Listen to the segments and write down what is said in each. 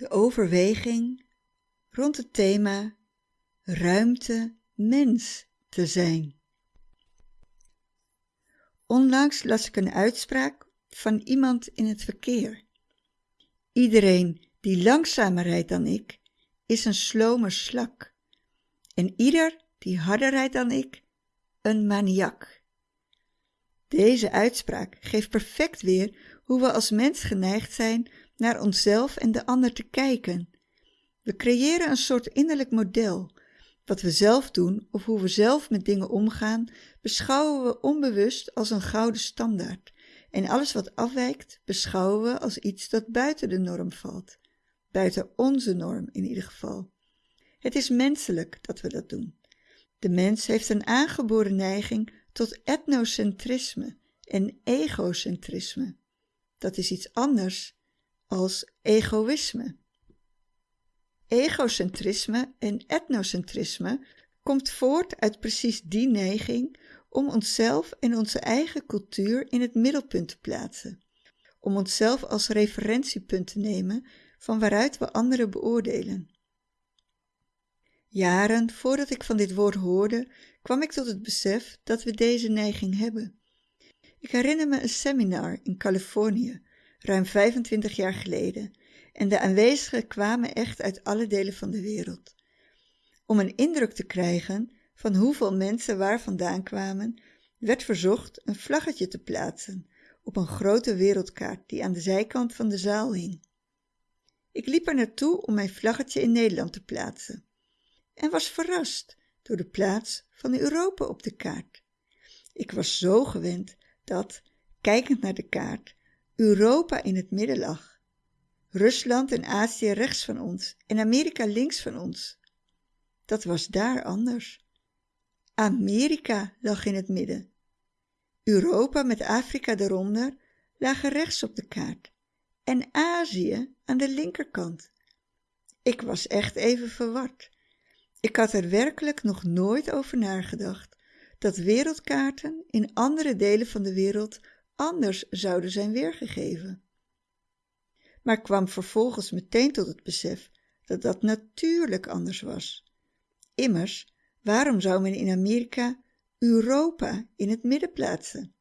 de overweging rond het thema ruimte mens te zijn. Onlangs las ik een uitspraak van iemand in het verkeer. Iedereen die langzamer rijdt dan ik, is een slome slak. En ieder die harder rijdt dan ik, een maniak. Deze uitspraak geeft perfect weer hoe we als mens geneigd zijn naar onszelf en de ander te kijken. We creëren een soort innerlijk model. Wat we zelf doen of hoe we zelf met dingen omgaan, beschouwen we onbewust als een gouden standaard. En alles wat afwijkt, beschouwen we als iets dat buiten de norm valt. Buiten onze norm in ieder geval. Het is menselijk dat we dat doen. De mens heeft een aangeboren neiging tot etnocentrisme en egocentrisme. Dat is iets anders als egoïsme. Egocentrisme en etnocentrisme komt voort uit precies die neiging om onszelf en onze eigen cultuur in het middelpunt te plaatsen, om onszelf als referentiepunt te nemen van waaruit we anderen beoordelen. Jaren voordat ik van dit woord hoorde, kwam ik tot het besef dat we deze neiging hebben. Ik herinner me een seminar in Californië, ruim 25 jaar geleden, en de aanwezigen kwamen echt uit alle delen van de wereld. Om een indruk te krijgen van hoeveel mensen waar vandaan kwamen, werd verzocht een vlaggetje te plaatsen op een grote wereldkaart die aan de zijkant van de zaal hing. Ik liep er naartoe om mijn vlaggetje in Nederland te plaatsen en was verrast door de plaats van Europa op de kaart. Ik was zo gewend dat, kijkend naar de kaart, Europa in het midden lag. Rusland en Azië rechts van ons en Amerika links van ons. Dat was daar anders. Amerika lag in het midden. Europa met Afrika eronder lagen rechts op de kaart en Azië aan de linkerkant. Ik was echt even verward. Ik had er werkelijk nog nooit over nagedacht dat wereldkaarten in andere delen van de wereld anders zouden zijn weergegeven. Maar kwam vervolgens meteen tot het besef dat dat natuurlijk anders was. Immers, waarom zou men in Amerika Europa in het midden plaatsen?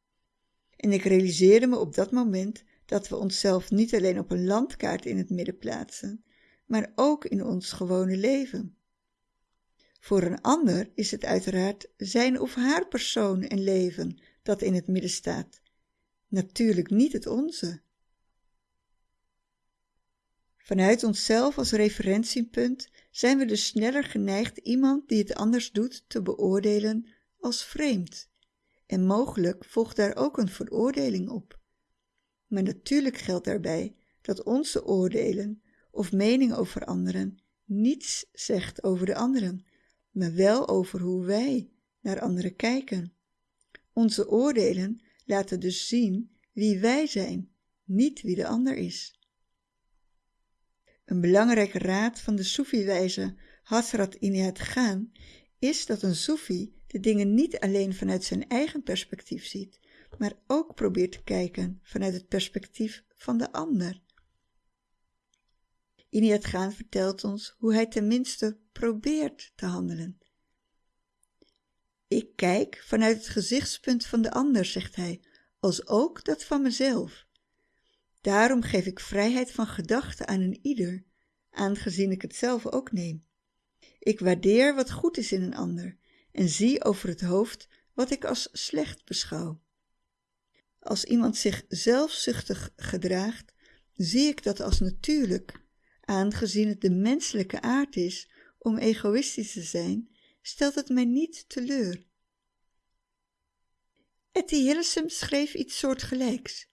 En ik realiseerde me op dat moment dat we onszelf niet alleen op een landkaart in het midden plaatsen, maar ook in ons gewone leven. Voor een ander is het uiteraard zijn of haar persoon en leven dat in het midden staat, natuurlijk niet het onze. Vanuit onszelf als referentiepunt zijn we dus sneller geneigd iemand die het anders doet te beoordelen als vreemd. En mogelijk volgt daar ook een veroordeling op. Maar natuurlijk geldt daarbij dat onze oordelen of mening over anderen niets zegt over de anderen, maar wel over hoe wij naar anderen kijken. Onze oordelen laten dus zien wie wij zijn, niet wie de ander is. Een belangrijke raad van de Soefi-wijze Hasrat Inayat Khan is dat een Soefi de dingen niet alleen vanuit zijn eigen perspectief ziet, maar ook probeert te kijken vanuit het perspectief van de ander. Inayat Khan vertelt ons hoe hij tenminste probeert te handelen. Ik kijk vanuit het gezichtspunt van de ander, zegt hij, als ook dat van mezelf. Daarom geef ik vrijheid van gedachten aan een ieder, aangezien ik het zelf ook neem. Ik waardeer wat goed is in een ander en zie over het hoofd wat ik als slecht beschouw. Als iemand zich zelfzuchtig gedraagt, zie ik dat als natuurlijk, aangezien het de menselijke aard is om egoïstisch te zijn, stelt het mij niet teleur. Etty Hillesum schreef iets soortgelijks.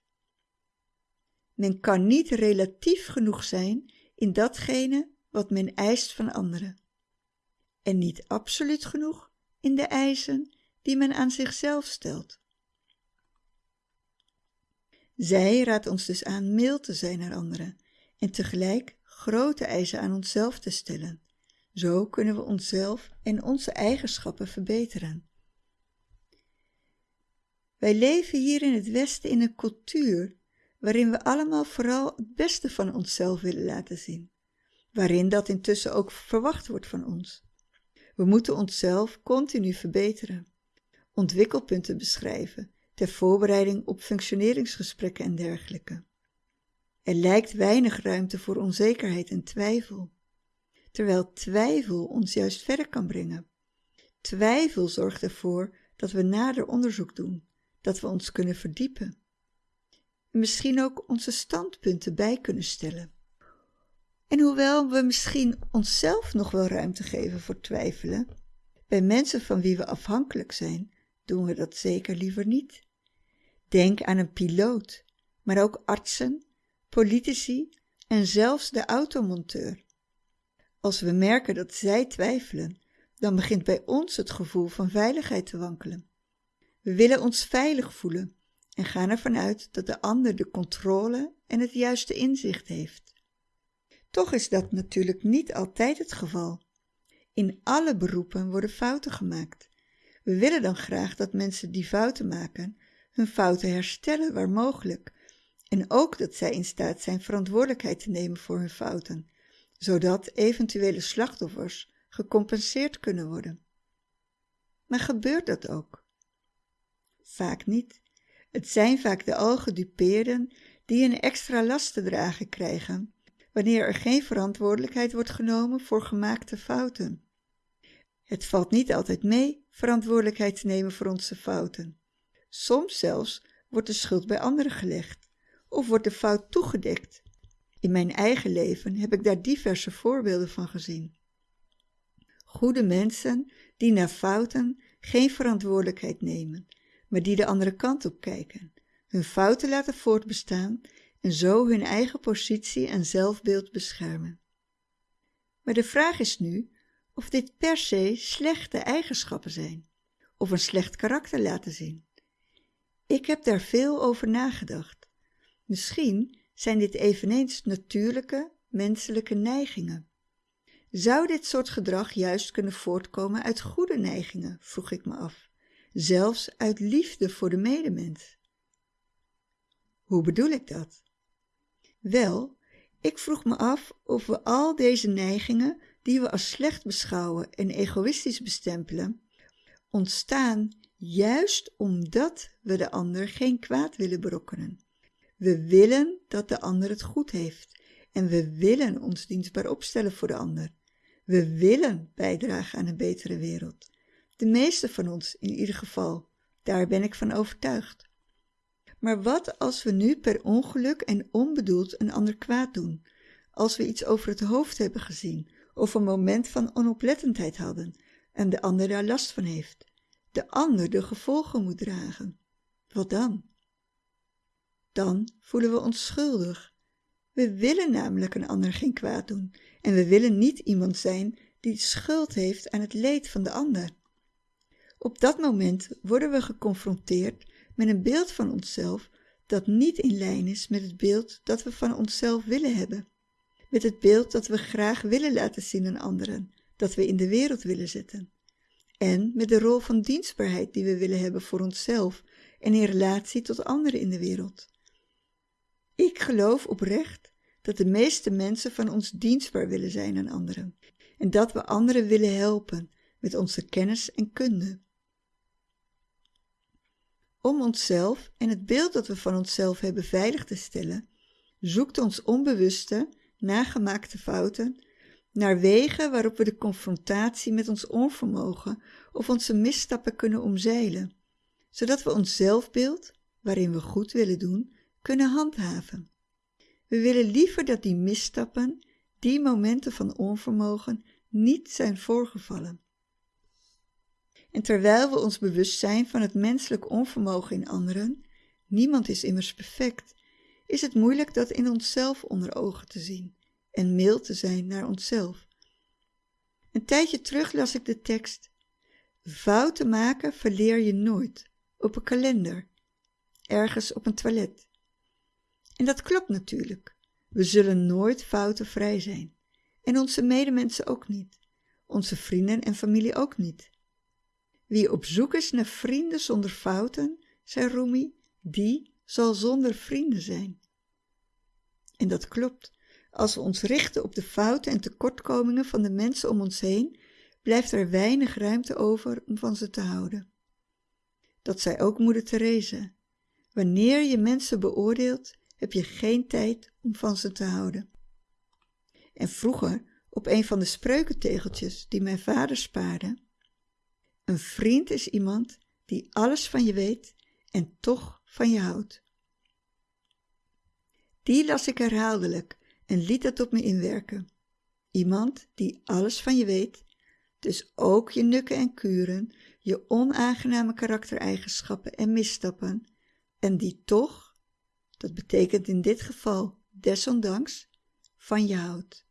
Men kan niet relatief genoeg zijn in datgene wat men eist van anderen, en niet absoluut genoeg in de eisen die men aan zichzelf stelt. Zij raadt ons dus aan mild te zijn naar anderen en tegelijk grote eisen aan onszelf te stellen. Zo kunnen we onszelf en onze eigenschappen verbeteren. Wij leven hier in het Westen in een cultuur waarin we allemaal vooral het beste van onszelf willen laten zien. waarin dat intussen ook verwacht wordt van ons. We moeten onszelf continu verbeteren, ontwikkelpunten beschrijven, ter voorbereiding op functioneringsgesprekken en dergelijke. Er lijkt weinig ruimte voor onzekerheid en twijfel, terwijl twijfel ons juist verder kan brengen. Twijfel zorgt ervoor dat we nader onderzoek doen, dat we ons kunnen verdiepen. En misschien ook onze standpunten bij kunnen stellen. En hoewel we misschien onszelf nog wel ruimte geven voor twijfelen, bij mensen van wie we afhankelijk zijn, doen we dat zeker liever niet. Denk aan een piloot, maar ook artsen, politici en zelfs de automonteur. Als we merken dat zij twijfelen, dan begint bij ons het gevoel van veiligheid te wankelen. We willen ons veilig voelen en gaan ervan uit dat de ander de controle en het juiste inzicht heeft. Toch is dat natuurlijk niet altijd het geval. In alle beroepen worden fouten gemaakt. We willen dan graag dat mensen die fouten maken hun fouten herstellen waar mogelijk en ook dat zij in staat zijn verantwoordelijkheid te nemen voor hun fouten, zodat eventuele slachtoffers gecompenseerd kunnen worden. Maar gebeurt dat ook? Vaak niet. Het zijn vaak de algedupeerden die een extra last te dragen krijgen wanneer er geen verantwoordelijkheid wordt genomen voor gemaakte fouten. Het valt niet altijd mee verantwoordelijkheid te nemen voor onze fouten. Soms zelfs wordt de schuld bij anderen gelegd of wordt de fout toegedekt. In mijn eigen leven heb ik daar diverse voorbeelden van gezien. Goede mensen die na fouten geen verantwoordelijkheid nemen, maar die de andere kant op kijken, hun fouten laten voortbestaan en zo hun eigen positie en zelfbeeld beschermen. Maar de vraag is nu of dit per se slechte eigenschappen zijn, of een slecht karakter laten zien. Ik heb daar veel over nagedacht. Misschien zijn dit eveneens natuurlijke, menselijke neigingen. Zou dit soort gedrag juist kunnen voortkomen uit goede neigingen, vroeg ik me af, zelfs uit liefde voor de medemens? Hoe bedoel ik dat? Wel, ik vroeg me af of we al deze neigingen, die we als slecht beschouwen en egoïstisch bestempelen, ontstaan juist omdat we de ander geen kwaad willen berokkenen. We willen dat de ander het goed heeft en we willen ons dienstbaar opstellen voor de ander. We willen bijdragen aan een betere wereld. De meeste van ons in ieder geval, daar ben ik van overtuigd. Maar wat als we nu per ongeluk en onbedoeld een ander kwaad doen? Als we iets over het hoofd hebben gezien of een moment van onoplettendheid hadden en de ander daar last van heeft? De ander de gevolgen moet dragen. Wat dan? Dan voelen we ons schuldig. We willen namelijk een ander geen kwaad doen en we willen niet iemand zijn die schuld heeft aan het leed van de ander. Op dat moment worden we geconfronteerd met een beeld van onszelf dat niet in lijn is met het beeld dat we van onszelf willen hebben, met het beeld dat we graag willen laten zien aan anderen, dat we in de wereld willen zetten, en met de rol van dienstbaarheid die we willen hebben voor onszelf en in relatie tot anderen in de wereld. Ik geloof oprecht dat de meeste mensen van ons dienstbaar willen zijn aan anderen en dat we anderen willen helpen met onze kennis en kunde. Om onszelf en het beeld dat we van onszelf hebben veilig te stellen, zoekt ons onbewuste, nagemaakte fouten naar wegen waarop we de confrontatie met ons onvermogen of onze misstappen kunnen omzeilen, zodat we ons zelfbeeld, waarin we goed willen doen, kunnen handhaven. We willen liever dat die misstappen, die momenten van onvermogen, niet zijn voorgevallen. En terwijl we ons bewust zijn van het menselijk onvermogen in anderen, niemand is immers perfect, is het moeilijk dat in onszelf onder ogen te zien en mild te zijn naar onszelf. Een tijdje terug las ik de tekst: Fouten maken verleer je nooit, op een kalender, ergens op een toilet. En dat klopt natuurlijk. We zullen nooit foutenvrij zijn. En onze medemensen ook niet. Onze vrienden en familie ook niet. Wie op zoek is naar vrienden zonder fouten, zei Rumi, die zal zonder vrienden zijn. En dat klopt. Als we ons richten op de fouten en tekortkomingen van de mensen om ons heen, blijft er weinig ruimte over om van ze te houden. Dat zei ook moeder Therese. Wanneer je mensen beoordeelt, heb je geen tijd om van ze te houden. En vroeger, op een van de spreukentegeltjes die mijn vader spaarde, een vriend is iemand die alles van je weet en toch van je houdt. Die las ik herhaaldelijk en liet dat op me inwerken. Iemand die alles van je weet, dus ook je nukken en kuren, je onaangename karaktereigenschappen en misstappen, en die toch, dat betekent in dit geval desondanks, van je houdt.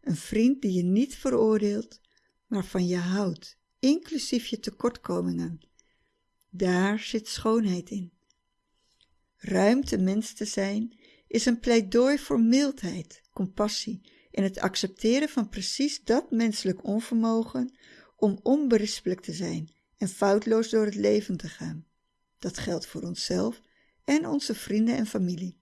Een vriend die je niet veroordeelt, maar van je houdt, inclusief je tekortkomingen. Daar zit schoonheid in. Ruimte mens te zijn is een pleidooi voor mildheid, compassie en het accepteren van precies dat menselijk onvermogen om onberispelijk te zijn en foutloos door het leven te gaan. Dat geldt voor onszelf en onze vrienden en familie.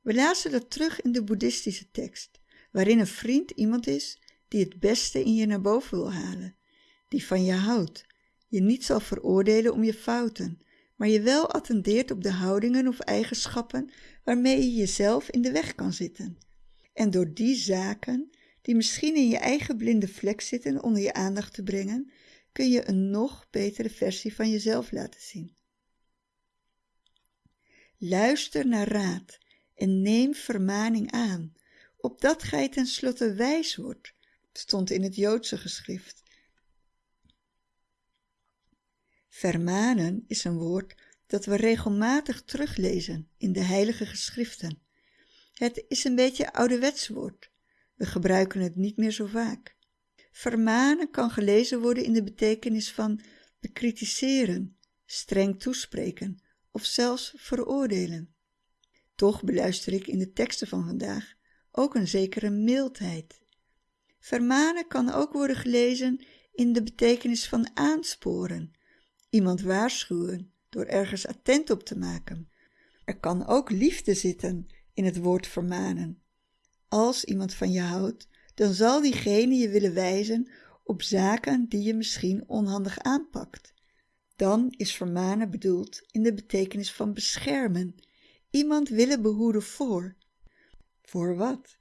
We lazen dat terug in de boeddhistische tekst, waarin een vriend iemand is die het beste in je naar boven wil halen, die van je houdt, je niet zal veroordelen om je fouten, maar je wel attendeert op de houdingen of eigenschappen waarmee je jezelf in de weg kan zitten. En door die zaken, die misschien in je eigen blinde vlek zitten, onder je aandacht te brengen, kun je een nog betere versie van jezelf laten zien. Luister naar raad en neem vermaning aan, opdat gij tenslotte wijs wordt, stond in het Joodse geschrift. Vermanen is een woord dat we regelmatig teruglezen in de heilige geschriften. Het is een beetje ouderwets woord. We gebruiken het niet meer zo vaak. Vermanen kan gelezen worden in de betekenis van bekritiseren, streng toespreken of zelfs veroordelen. Toch beluister ik in de teksten van vandaag ook een zekere mildheid. Vermanen kan ook worden gelezen in de betekenis van aansporen, iemand waarschuwen door ergens attent op te maken. Er kan ook liefde zitten in het woord vermanen. Als iemand van je houdt, dan zal diegene je willen wijzen op zaken die je misschien onhandig aanpakt. Dan is vermanen bedoeld in de betekenis van beschermen, iemand willen behoeden voor. Voor wat?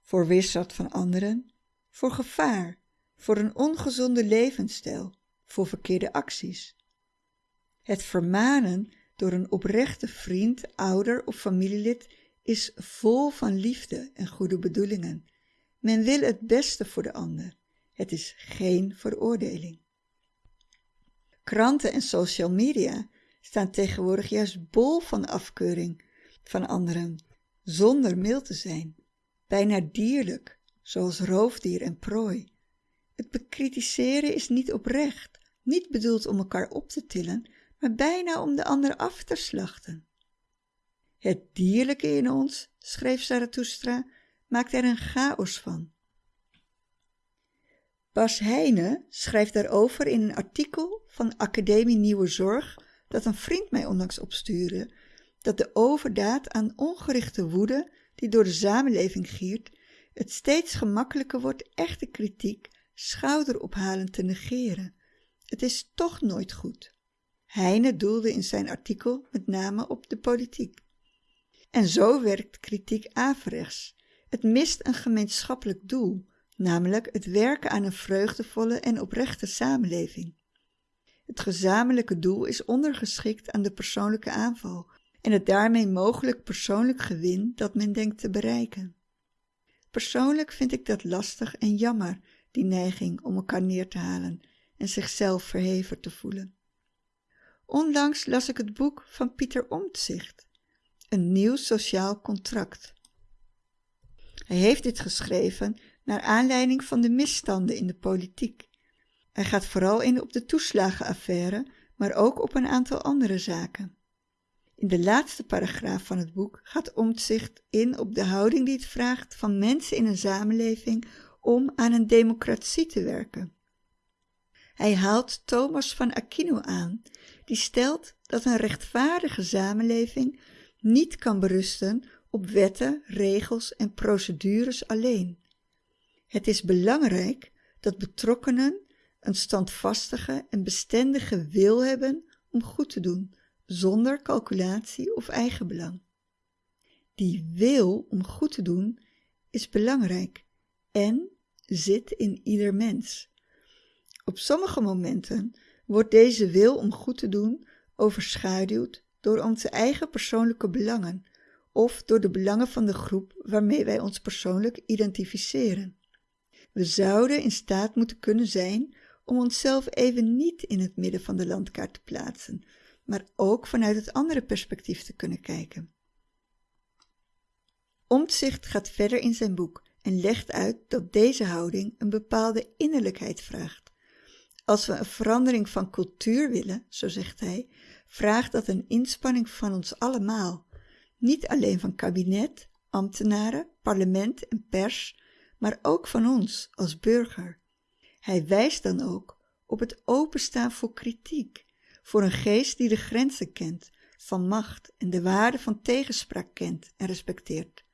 Voor weerstand van anderen, voor gevaar, voor een ongezonde levensstijl, voor verkeerde acties. Het vermanen door een oprechte vriend, ouder of familielid is vol van liefde en goede bedoelingen. Men wil het beste voor de ander. Het is geen veroordeling. Kranten en social media staan tegenwoordig juist bol van afkeuring van anderen, zonder mild te zijn, bijna dierlijk, zoals roofdier en prooi. Het bekritiseren is niet oprecht, niet bedoeld om elkaar op te tillen, maar bijna om de ander af te slachten. Het dierlijke in ons, schreef Zarathustra, maakt er een chaos van. Bas Heijnen schrijft daarover in een artikel van Academie Nieuwe Zorg dat een vriend mij onlangs opstuurde, dat de overdaad aan ongerichte woede die door de samenleving giert, het steeds gemakkelijker wordt echte kritiek schouderophalend te negeren. Het is toch nooit goed. Heine doelde in zijn artikel met name op de politiek. En zo werkt kritiek averechts. Het mist een gemeenschappelijk doel, namelijk het werken aan een vreugdevolle en oprechte samenleving. Het gezamenlijke doel is ondergeschikt aan de persoonlijke aanval en het daarmee mogelijk persoonlijk gewin dat men denkt te bereiken. Persoonlijk vind ik dat lastig en jammer, die neiging om elkaar neer te halen en zichzelf verheven te voelen. Onlangs las ik het boek van Pieter Omtzigt, Een nieuw sociaal contract. Hij heeft dit geschreven naar aanleiding van de misstanden in de politiek. Hij gaat vooral in op de toeslagenaffaire, maar ook op een aantal andere zaken. In de laatste paragraaf van het boek gaat Omtzigt in op de houding die het vraagt van mensen in een samenleving om aan een democratie te werken. Hij haalt Thomas van Aquino aan, die stelt dat een rechtvaardige samenleving niet kan berusten op wetten, regels en procedures alleen. Het is belangrijk dat betrokkenen een standvastige en bestendige wil hebben om goed te doen, zonder calculatie of eigenbelang. Die wil om goed te doen is belangrijk en zit in ieder mens. Op sommige momenten wordt deze wil om goed te doen overschaduwd door onze eigen persoonlijke belangen of door de belangen van de groep waarmee wij ons persoonlijk identificeren. We zouden in staat moeten kunnen zijn om onszelf even niet in het midden van de landkaart te plaatsen, maar ook vanuit het andere perspectief te kunnen kijken. Omtzigt gaat verder in zijn boek en legt uit dat deze houding een bepaalde innerlijkheid vraagt. Als we een verandering van cultuur willen, zo zegt hij, vraagt dat een inspanning van ons allemaal, niet alleen van kabinet, ambtenaren, parlement en pers, maar ook van ons als burger. Hij wijst dan ook op het openstaan voor kritiek, voor een geest die de grenzen kent van macht en de waarde van tegenspraak kent en respecteert.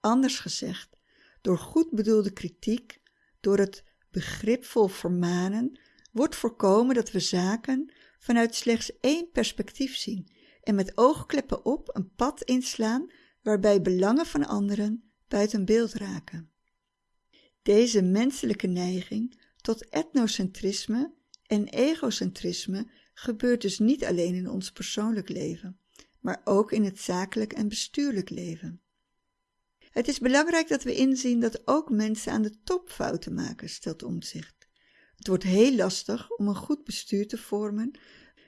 Anders gezegd, door goed bedoelde kritiek, door het begripvol vermanen, wordt voorkomen dat we zaken vanuit slechts één perspectief zien en met oogkleppen op een pad inslaan waarbij belangen van anderen buiten beeld raken. Deze menselijke neiging tot etnocentrisme en egocentrisme gebeurt dus niet alleen in ons persoonlijk leven, maar ook in het zakelijk en bestuurlijk leven. Het is belangrijk dat we inzien dat ook mensen aan de top fouten maken, stelt Omtzigt. Het wordt heel lastig om een goed bestuur te vormen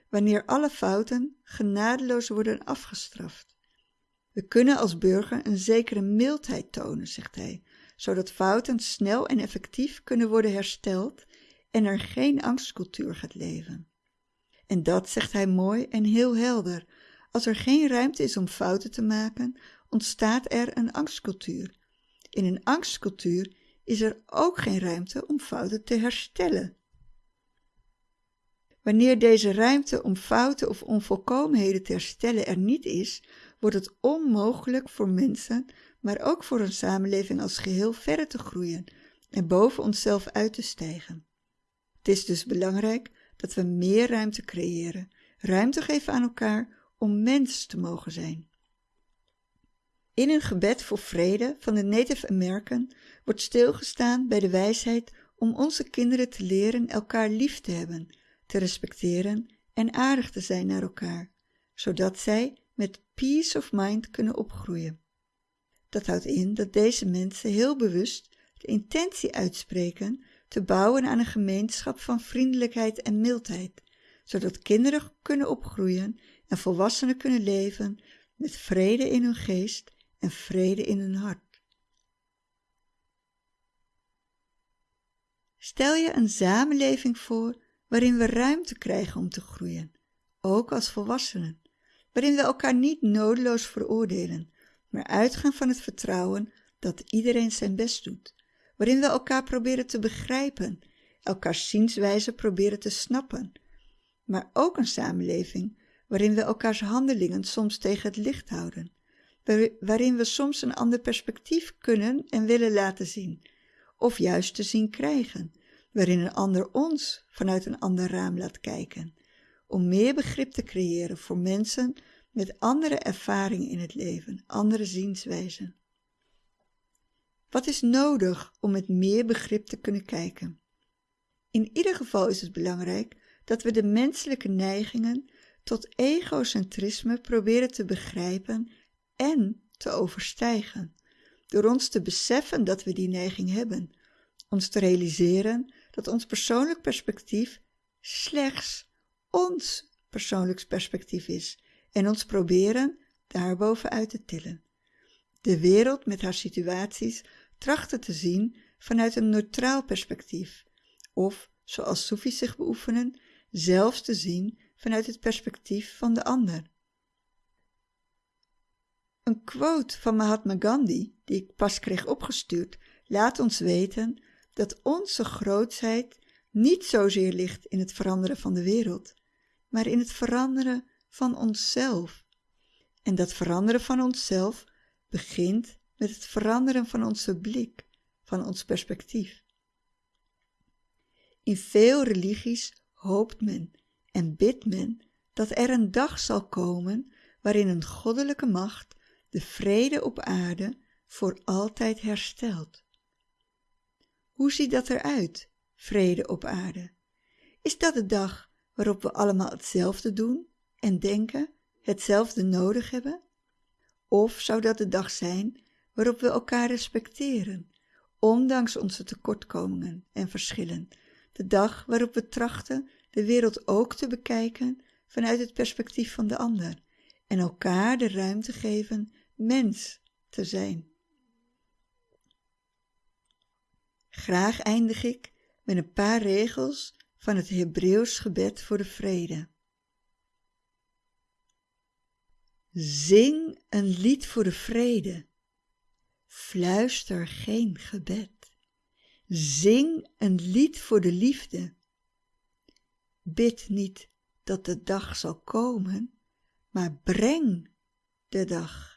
wanneer alle fouten genadeloos worden afgestraft. We kunnen als burger een zekere mildheid tonen, zegt hij, zodat fouten snel en effectief kunnen worden hersteld en er geen angstcultuur gaat leven. En dat zegt hij mooi en heel helder. Als er geen ruimte is om fouten te maken, ontstaat er een angstcultuur. In een angstcultuur is er ook geen ruimte om fouten te herstellen. Wanneer deze ruimte om fouten of onvolkomenheden te herstellen er niet is, wordt het onmogelijk voor mensen, maar ook voor een samenleving als geheel verder te groeien en boven onszelf uit te stijgen. Het is dus belangrijk dat we meer ruimte creëren, ruimte geven aan elkaar om mens te mogen zijn. In een gebed voor vrede van de Native American wordt stilgestaan bij de wijsheid om onze kinderen te leren elkaar lief te hebben, te respecteren en aardig te zijn naar elkaar, zodat zij met peace of mind kunnen opgroeien. Dat houdt in dat deze mensen heel bewust de intentie uitspreken te bouwen aan een gemeenschap van vriendelijkheid en mildheid, zodat kinderen kunnen opgroeien en volwassenen kunnen leven met vrede in hun geest en vrede in hun hart. Stel je een samenleving voor waarin we ruimte krijgen om te groeien, ook als volwassenen, waarin we elkaar niet nodeloos veroordelen, maar uitgaan van het vertrouwen dat iedereen zijn best doet, waarin we elkaar proberen te begrijpen, elkaars zienswijze proberen te snappen, maar ook een samenleving waarin we elkaars handelingen soms tegen het licht houden, waarin we soms een ander perspectief kunnen en willen laten zien, of juist te zien krijgen, waarin een ander ons vanuit een ander raam laat kijken, om meer begrip te creëren voor mensen met andere ervaringen in het leven, andere zienswijzen. Wat is nodig om met meer begrip te kunnen kijken? In ieder geval is het belangrijk dat we de menselijke neigingen tot egocentrisme proberen te begrijpen en te overstijgen, door ons te beseffen dat we die neiging hebben, ons te realiseren dat ons persoonlijk perspectief slechts ons persoonlijk perspectief is en ons proberen daarboven uit te tillen. De wereld met haar situaties trachten te zien vanuit een neutraal perspectief, of, zoals Soefies zich beoefenen, zelfs te zien vanuit het perspectief van de ander. Een quote van Mahatma Gandhi, die ik pas kreeg opgestuurd, laat ons weten dat onze grootsheid niet zozeer ligt in het veranderen van de wereld, maar in het veranderen van onszelf. En dat veranderen van onszelf begint met het veranderen van onze blik, van ons perspectief. In veel religies hoopt men en bidt men dat er een dag zal komen waarin een goddelijke macht de vrede op aarde voor altijd herstelt. Hoe ziet dat eruit, vrede op aarde? Is dat de dag waarop we allemaal hetzelfde doen en denken, hetzelfde nodig hebben? Of zou dat de dag zijn waarop we elkaar respecteren, ondanks onze tekortkomingen en verschillen? De dag waarop we trachten de wereld ook te bekijken vanuit het perspectief van de ander en elkaar de ruimte geven mens te zijn. Graag eindig ik met een paar regels van het Hebreeuws gebed voor de vrede. Zing een lied voor de vrede. Fluister geen gebed. Zing een lied voor de liefde. Bid niet dat de dag zal komen, maar breng de dag.